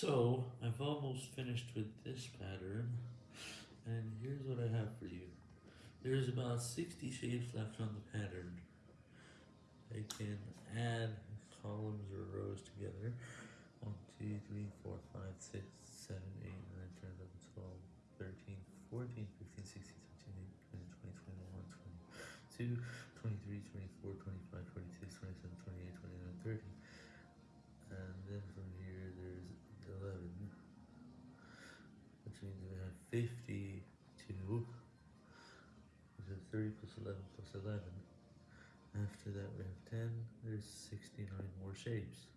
So, I've almost finished with this pattern, and here's what I have for you. There's about 60 shapes left on the pattern. I can add columns or rows together. 1, 2, 3, 4, 5, 6, 7, 8, 9, 10, 11, 12, 13, 14, 15, 16, 17, 18, 20, 21, 22, 23, 24, which means we have 52, which is 30 plus 11 plus 11. After that we have 10, there's 69 more shapes.